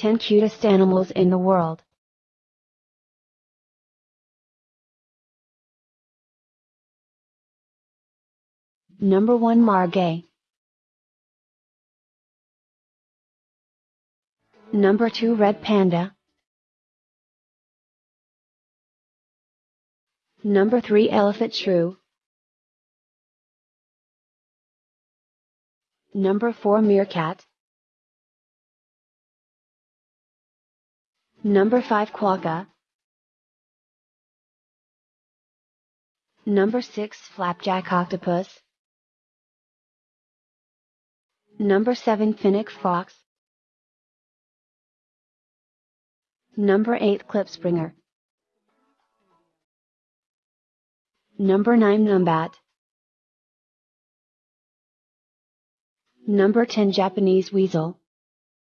10 cutest animals in the world. Number 1 Margay. Number 2 Red Panda. Number 3 Elephant Shrew. Number 4 Meerkat. Number 5 Quokka. Number 6 Flapjack Octopus. Number 7 Fennec Fox. Number 8 Klipspringer. Number 9 Numbat. Number 10 Japanese Weasel.